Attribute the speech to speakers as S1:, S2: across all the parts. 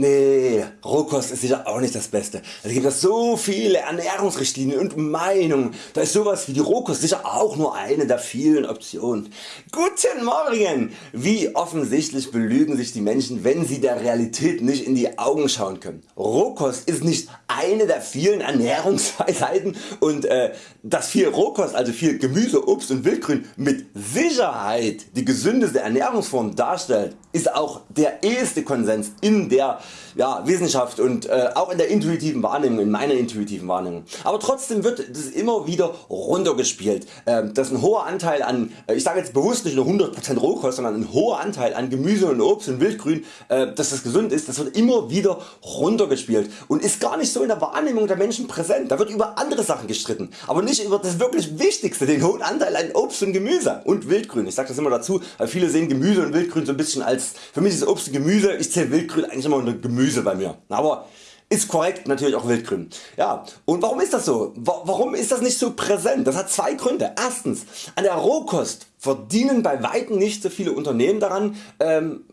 S1: Nee, Rohkost ist sicher auch nicht das Beste. Es gibt so viele Ernährungsrichtlinien und Meinungen. Da ist sowas wie die Rohkost sicher auch nur eine der vielen Optionen. Guten Morgen! Wie offensichtlich belügen sich die Menschen wenn sie der Realität nicht in die Augen schauen können. Rohkost ist nicht eine der vielen Ernährungsweisheiten und äh, dass viel Rohkost also viel Gemüse, Obst und Wildgrün mit Sicherheit die gesündeste Ernährungsform darstellt ist auch der eheste Konsens in der ja, Wissenschaft und äh, auch in der intuitiven Wahrnehmung, in meiner intuitiven Wahrnehmung. Aber trotzdem wird das immer wieder runtergespielt, äh, dass ein hoher Anteil an, äh, ich sage jetzt bewusst nicht nur 100% Rohkost, sondern ein hoher Anteil an Gemüse und Obst und Wildgrün, äh, dass das gesund ist, das wird immer wieder runtergespielt und ist gar nicht so in der Wahrnehmung der Menschen präsent. Da wird über andere Sachen gestritten, aber nicht über das wirklich Wichtigste, den hohen Anteil an Obst und Gemüse und Wildgrün. Ich sage das immer dazu, weil viele sehen Gemüse und Wildgrün so ein bisschen als, für mich ist Obst und Gemüse, ich zähle Wildgrün eigentlich immer unter Gemüse bei mir. Aber ist korrekt natürlich auch Wildgrün. Ja, und warum ist das so? Warum ist das nicht so präsent? Das hat zwei Gründe. Erstens, an der Rohkost verdienen bei Weitem nicht so viele Unternehmen daran, ähm,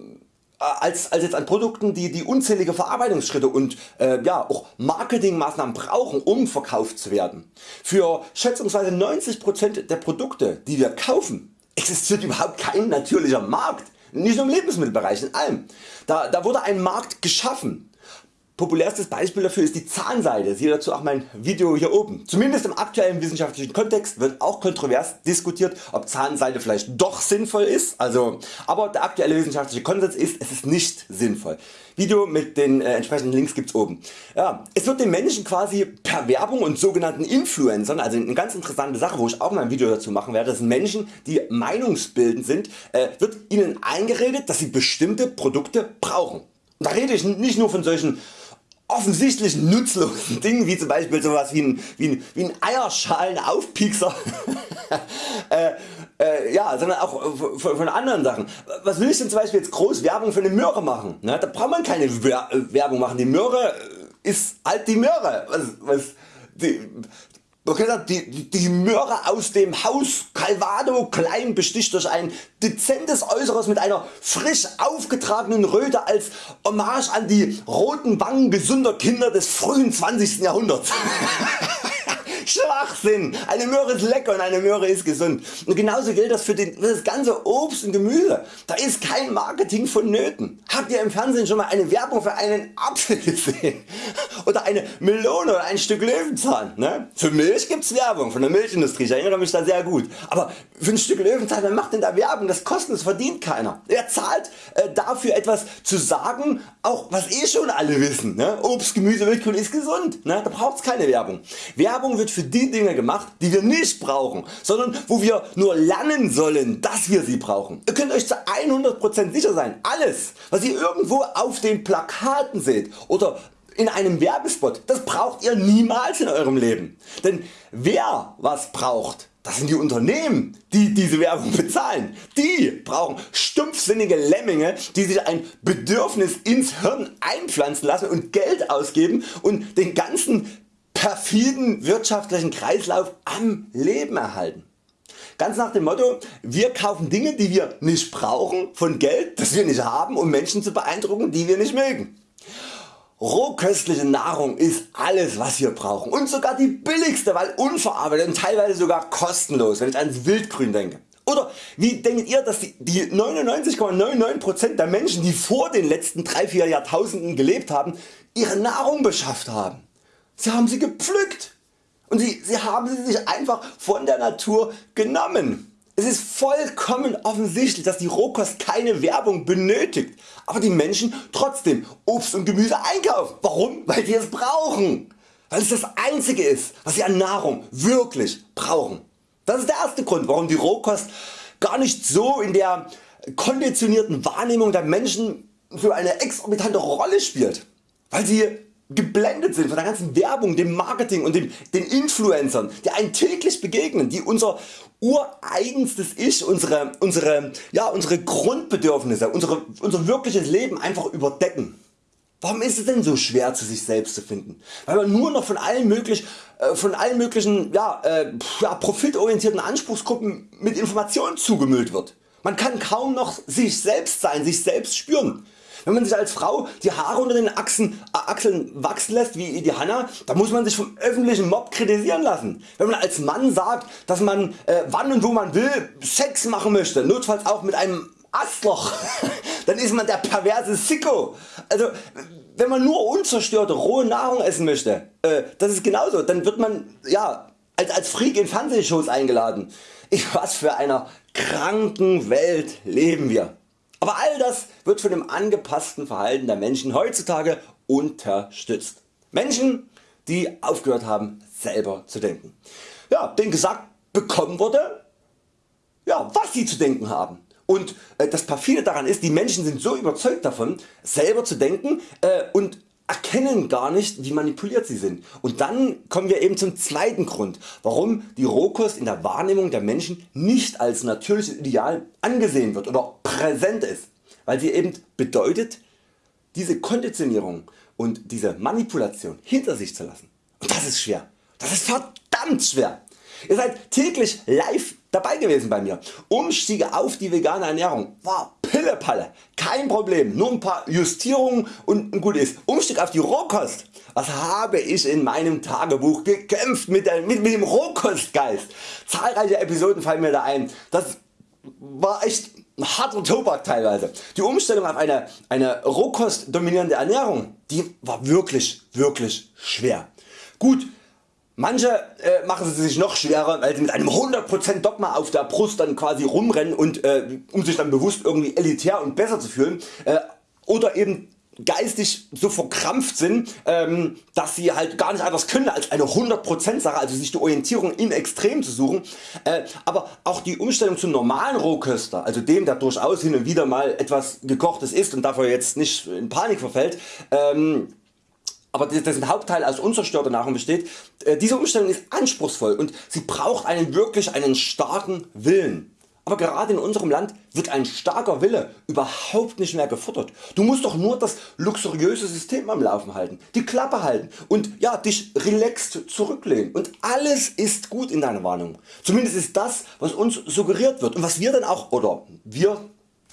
S1: als, als jetzt an Produkten die, die unzählige Verarbeitungsschritte und äh, ja, auch Marketingmaßnahmen brauchen um verkauft zu werden. Für schätzungsweise 90% der Produkte die wir kaufen existiert überhaupt kein natürlicher Markt nicht nur im Lebensmittelbereich, in allem. Da, da wurde ein Markt geschaffen. Populärstes Beispiel dafür ist die Zahnseide, siehe dazu auch mein Video hier oben. Zumindest im aktuellen wissenschaftlichen Kontext wird auch kontrovers diskutiert ob Zahnseide vielleicht doch sinnvoll ist, also, aber der aktuelle wissenschaftliche Konsens ist es ist nicht sinnvoll. Video mit den äh, entsprechenden Links gibt's oben. Ja, es wird den Menschen quasi per Werbung und sogenannten Influencern, also eine ganz interessante Sache wo ich auch mal ein Video dazu machen werde, das Menschen die meinungsbildend sind, äh, wird ihnen eingeredet dass sie bestimmte Produkte brauchen. Da rede ich nicht nur von solchen offensichtlich nutzlosen Dingen wie zum Beispiel sowas wie ein, wie ein, wie ein Eierschalenaufpiekser äh, äh, ja, sondern auch von, von, anderen Sachen. Was will ich denn zum Beispiel jetzt groß Werbung für eine Möhre machen? Ne? Da braucht man keine Werbung machen. Die Möhre ist halt die Möhre. Was, was, die, die, die Möhre aus dem Haus Calvado klein besticht durch ein dezentes Äußeres mit einer frisch aufgetragenen Röte als Hommage an die roten Wangen gesunder Kinder des frühen 20. Jahrhunderts. Schwachsinn! Eine Möhre ist lecker und eine Möhre ist gesund. Und genauso gilt das für, den, für das ganze Obst und Gemüse. Da ist kein Marketing vonnöten. Habt ihr im Fernsehen schon mal eine Werbung für einen Apfel gesehen? Oder eine Melone oder ein Stück Löwenzahn? Ne? Für Milch gibt's Werbung von der Milchindustrie, ich erinnere mich da sehr gut. Aber für ein Stück Löwenzahn, wer macht denn da Werbung? Das kostet, das verdient keiner. Er zahlt äh, dafür etwas zu sagen, auch was eh schon alle wissen. Ne? Obst, Gemüse, Wildgrün ist gesund. Ne? Da braucht's keine Werbung. Werbung wird für die Dinge gemacht die wir nicht brauchen, sondern wo wir nur lernen sollen dass wir sie brauchen. Ihr könnt Euch zu 100% sicher sein, alles was ihr irgendwo auf den Plakaten seht oder in einem Werbespot, das braucht ihr niemals in Eurem Leben. Denn wer was braucht, das sind die Unternehmen die diese Werbung bezahlen. Die brauchen stumpfsinnige Lemminge die sich ein Bedürfnis ins Hirn einpflanzen lassen und Geld ausgeben und den ganzen perfiden wirtschaftlichen Kreislauf am Leben erhalten. Ganz nach dem Motto, wir kaufen Dinge die wir nicht brauchen von Geld das wir nicht haben um Menschen zu beeindrucken die wir nicht mögen. Rohköstliche Nahrung ist alles was wir brauchen und sogar die billigste, weil unverarbeitet und teilweise sogar kostenlos, wenn ich ans Wildgrün denke. Oder wie denkt ihr dass die 99,99% der Menschen die vor den letzten 3-4 Jahrtausenden gelebt haben ihre Nahrung beschafft haben? Sie haben sie gepflückt und sie, sie haben sie sich einfach von der Natur genommen. Es ist vollkommen offensichtlich dass die Rohkost keine Werbung benötigt, aber die Menschen trotzdem Obst und Gemüse einkaufen. Warum? Weil sie es brauchen. Weil es das einzige ist was sie an Nahrung wirklich brauchen. Das ist der erste Grund warum die Rohkost gar nicht so in der konditionierten Wahrnehmung der Menschen so eine exorbitante Rolle spielt. Weil sie geblendet sind von der ganzen Werbung, dem Marketing und dem, den Influencern, die einen täglich begegnen, die unser ureigenstes Ich, unsere, unsere, ja, unsere Grundbedürfnisse, unsere, unser wirkliches Leben einfach überdecken. Warum ist es denn so schwer zu sich selbst zu finden? Weil man nur noch von allen, möglich, äh, von allen möglichen ja, äh, ja, profitorientierten Anspruchsgruppen mit Informationen zugemüllt wird. Man kann kaum noch sich selbst sein, sich selbst spüren. Wenn man sich als Frau die Haare unter den Achsen, äh, Achseln wachsen lässt wie die Hanna, dann muss man sich vom öffentlichen Mob kritisieren lassen. Wenn man als Mann sagt dass man äh, wann und wo man will Sex machen möchte, notfalls auch mit einem Astloch, dann ist man der perverse Sicko. Also wenn man nur unzerstörte rohe Nahrung essen möchte, äh, das ist genauso, dann wird man ja, als, als Freak in Fernsehshows eingeladen. In was für einer kranken Welt leben wir. Aber all das wird von dem angepassten Verhalten der Menschen heutzutage unterstützt. Menschen die aufgehört haben selber zu denken. Ja, denen gesagt bekommen wurde ja, was sie zu denken haben. Und äh, das perfide daran ist, die Menschen sind so überzeugt davon selber zu denken äh, und erkennen gar nicht wie manipuliert sie sind. Und dann kommen wir eben zum zweiten Grund warum die Rohkost in der Wahrnehmung der Menschen nicht als natürliches Ideal angesehen wird oder präsent ist, weil sie eben bedeutet diese Konditionierung und diese Manipulation hinter sich zu lassen. Und das ist schwer. Das ist verdammt schwer. Ihr seid täglich live dabei gewesen bei mir. Umstiege auf die vegane Ernährung war Pillepalle, kein Problem, nur ein paar Justierungen und gut ist. Umstieg auf die Rohkost, was habe ich in meinem Tagebuch gekämpft mit, der, mit, mit dem Rohkostgeist. Zahlreiche Episoden fallen mir da ein. Das war echt harter Tobak teilweise. Die Umstellung auf eine, eine Rohkost dominierende Ernährung, die war wirklich wirklich schwer. Gut, Manche äh, machen es sich noch schwerer, weil sie mit einem 100% Dogma auf der Brust dann quasi rumrennen und äh, um sich dann bewusst irgendwie elitär und besser zu fühlen äh, oder eben geistig so verkrampft sind, ähm, dass sie halt gar nicht anders können als eine 100% Sache, also sich die Orientierung im Extrem zu suchen. Äh, aber auch die Umstellung zum normalen Rohköster, also dem der durchaus hin und wieder mal etwas gekochtes isst und dafür jetzt nicht in Panik verfällt, ähm, aber dessen Hauptteil aus unzerstörter Nahrung besteht, äh, diese Umstellung ist anspruchsvoll und sie braucht einen wirklich einen starken Willen. Aber gerade in unserem Land wird ein starker Wille überhaupt nicht mehr gefordert. Du musst doch nur das luxuriöse System am Laufen halten, die Klappe halten und ja, dich relaxed zurücklehnen und alles ist gut in deiner Warnung. Zumindest ist das was uns suggeriert wird und was wir dann auch oder wir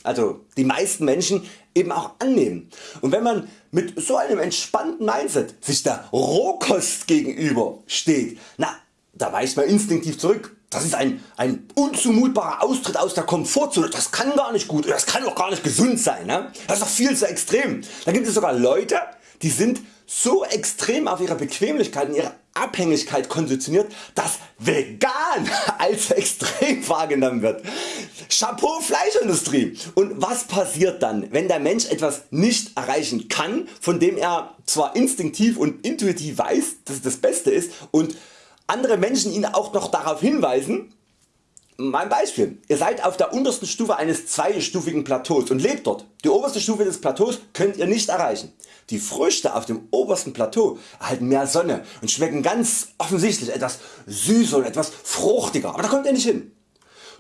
S1: also die meisten Menschen eben auch annehmen. Und wenn man mit so einem entspannten Mindset sich der Rohkost gegenüber steht, na, da weicht man instinktiv zurück. Das ist ein, ein unzumutbarer Austritt aus der Komfortzone. Das kann gar nicht gut, das kann auch gar nicht gesund sein. Ne? Das ist doch viel zu extrem. Da gibt es sogar Leute, die sind so extrem auf ihre Bequemlichkeit und ihre Abhängigkeit konditioniert, dass vegan als extrem wahrgenommen wird. Chapeau Fleischindustrie. Und was passiert dann wenn der Mensch etwas nicht erreichen kann von dem er zwar instinktiv und intuitiv weiß dass es das Beste ist und andere Menschen ihn auch noch darauf hinweisen mein Beispiel. Ihr seid auf der untersten Stufe eines zweistufigen Plateaus und lebt dort. Die oberste Stufe des Plateaus könnt ihr nicht erreichen. Die Früchte auf dem obersten Plateau erhalten mehr Sonne und schmecken ganz offensichtlich etwas süßer und etwas fruchtiger, aber da kommt ihr nicht hin.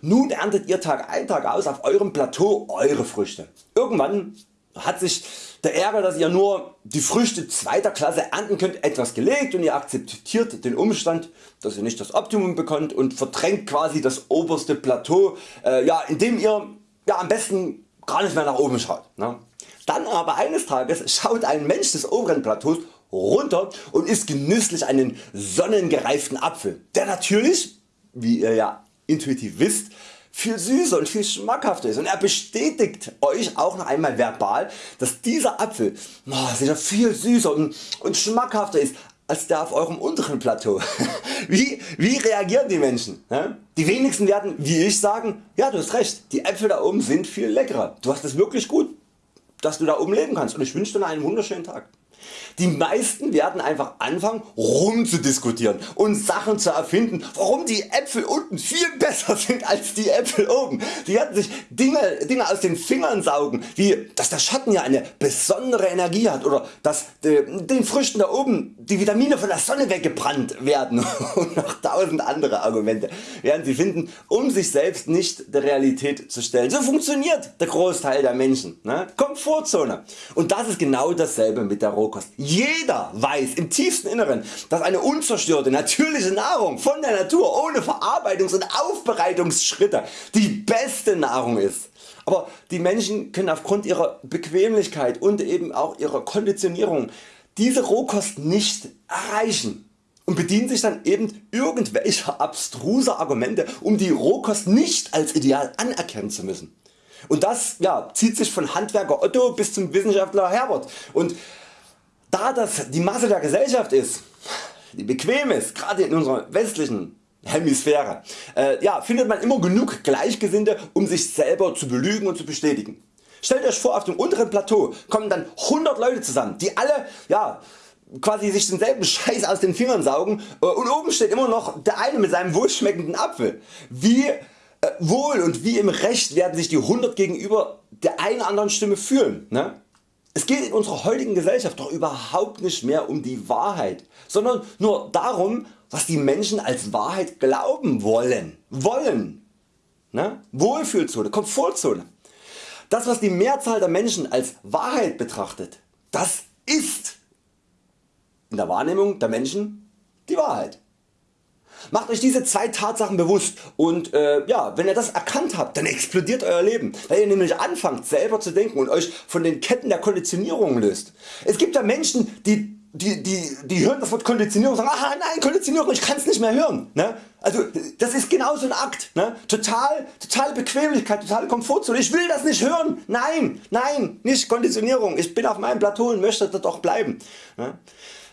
S1: Nun erntet ihr Tag ein Tag aus auf eurem Plateau Eure Früchte. Irgendwann hat sich der Ärger dass ihr nur die Früchte zweiter Klasse ernten könnt etwas gelegt und ihr akzeptiert den Umstand dass ihr nicht das Optimum bekommt und verdrängt quasi das oberste Plateau äh, ja, indem ihr ja, am besten gar nicht mehr nach oben schaut. Ne? Dann aber eines Tages schaut ein Mensch des oberen Plateaus runter und isst genüsslich einen sonnengereiften Apfel, der natürlich, wie ihr ja intuitiv wisst, viel süßer und viel schmackhafter ist und er bestätigt Euch auch noch einmal verbal dass dieser Apfel oh, sicher viel süßer und, und schmackhafter ist als der auf eurem unteren Plateau. wie, wie reagieren die Menschen? Die wenigsten werden wie ich sagen, ja du hast recht, die Äpfel da oben sind viel leckerer, du hast es wirklich gut, dass du da oben leben kannst und ich wünsche dir einen wunderschönen Tag. Die meisten werden einfach anfangen rumzudiskutieren und Sachen zu erfinden warum die Äpfel unten viel besser sind als die Äpfel oben. Die werden sich Dinge, Dinge aus den Fingern saugen wie dass der Schatten ja eine besondere Energie hat oder dass äh, den Früchten da oben die Vitamine von der Sonne weggebrannt werden und noch tausend andere Argumente werden sie finden um sich selbst nicht der Realität zu stellen. So funktioniert der Großteil der Menschen. Ne? Komfortzone. Und das ist genau dasselbe mit der Rohkost. Jeder weiß im tiefsten Inneren dass eine unzerstörte natürliche Nahrung von der Natur ohne Verarbeitungs- und Aufbereitungsschritte die beste Nahrung ist. Aber die Menschen können aufgrund ihrer Bequemlichkeit und eben auch ihrer Konditionierung diese Rohkost nicht erreichen und bedienen sich dann eben irgendwelcher abstruser Argumente um die Rohkost nicht als ideal anerkennen zu müssen. Und das ja, zieht sich von Handwerker Otto bis zum Wissenschaftler Herbert. Und da das die Masse der Gesellschaft ist, die bequem ist, gerade in unserer westlichen Hemisphäre, äh, ja, findet man immer genug Gleichgesinnte um sich selber zu belügen und zu bestätigen. Stellt Euch vor auf dem unteren Plateau kommen dann 100 Leute zusammen die alle ja, quasi sich denselben Scheiß aus den Fingern saugen äh, und oben steht immer noch der eine mit seinem wohlschmeckenden Apfel. Wie äh, wohl und wie im Recht werden sich die 100 gegenüber der einen anderen Stimme fühlen. Ne? Es geht in unserer heutigen Gesellschaft doch überhaupt nicht mehr um die Wahrheit, sondern nur darum was die Menschen als Wahrheit glauben wollen. wollen. Ne? Wohlfühlzone, Komfortzone. Das was die Mehrzahl der Menschen als Wahrheit betrachtet, das ist in der Wahrnehmung der Menschen die Wahrheit. Macht Euch diese zwei Tatsachen bewusst und äh, ja, wenn ihr das erkannt habt, dann explodiert Euer Leben, weil ihr nämlich anfangt selber zu denken und Euch von den Ketten der Konditionierung löst. Es gibt ja Menschen die die, die, die hören das Wort Konditionierung und sagen, aha nein Konditionierung, ich kann es nicht mehr hören. Ne? Also das ist genau so ein Akt. Ne? Total, totale Bequemlichkeit, totale Komfortzone. Ich will das nicht hören. Nein, nein, nicht Konditionierung. Ich bin auf meinem Plateau und möchte dort auch bleiben. Ne?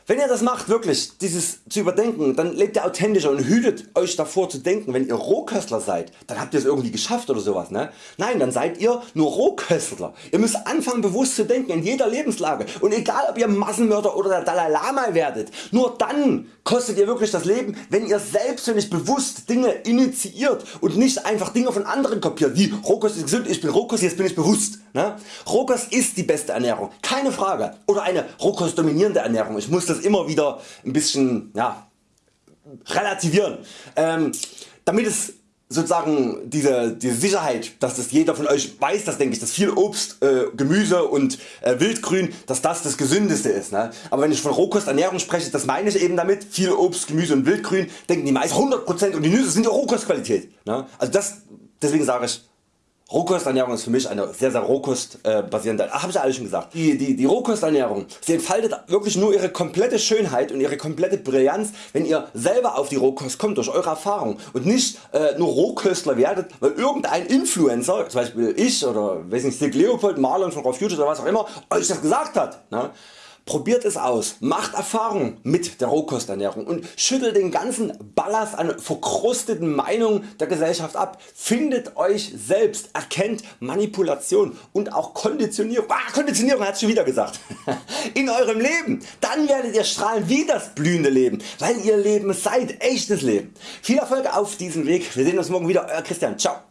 S1: Wenn ihr das macht wirklich dieses zu überdenken, dann lebt ihr authentischer und hütet Euch davor zu denken wenn ihr Rohköstler seid, dann habt ihr es irgendwie geschafft oder sowas. Ne? Nein dann seid ihr nur Rohköstler. Ihr müsst anfangen bewusst zu denken in jeder Lebenslage und egal ob ihr Massenmörder oder der Dalai Lama werdet, nur dann kostet ihr wirklich das Leben wenn ihr selbstständig bewusst Dinge initiiert und nicht einfach Dinge von anderen kopiert wie Rohkost ist gesund, ich bin Rohkost, jetzt bin ich bewusst. Ne? Rohkost ist die beste Ernährung, keine Frage. Oder eine Rohkost dominierende Ernährung. Ich muss das immer wieder ein bisschen ja, relativieren. Ähm, damit es sozusagen diese, diese Sicherheit, dass das jeder von Euch weiß, das denke ich, dass viel Obst, äh, Gemüse und äh, Wildgrün, dass das das gesündeste ist. Ne? Aber wenn ich von Rohkosternährung spreche, das meine ich eben damit, viel Obst, Gemüse und Wildgrün, denken die meisten 100% und die Nüsse sind ja Rohkostqualität. Ne? Also das, deswegen sage ich Rohkosternährung ist für mich eine sehr sehr rohkostbasierende, äh, habe ich ja alles schon gesagt. Die, die, die Rohkosternährung sie entfaltet wirklich nur ihre komplette Schönheit und ihre komplette Brillanz wenn ihr selber auf die Rohkost kommt durch eure Erfahrung und nicht äh, nur Rohköstler werdet weil irgendein Influencer, zum Beispiel ich oder weiß nicht, Stig Leopold, Marlon von Raw Future oder was auch immer Euch das gesagt hat. Ne? Probiert es aus, macht Erfahrung mit der Rohkosternährung und schüttelt den ganzen Ballast an verkrusteten Meinungen der Gesellschaft ab. Findet Euch selbst, erkennt Manipulation und auch Konditionierung, ah, Konditionierung hat schon wieder gesagt, in eurem Leben. Dann werdet ihr strahlen wie das blühende Leben, weil ihr Leben seid, echtes Leben. Viel Erfolg auf diesem Weg, wir sehen uns morgen wieder, Euer Christian, ciao.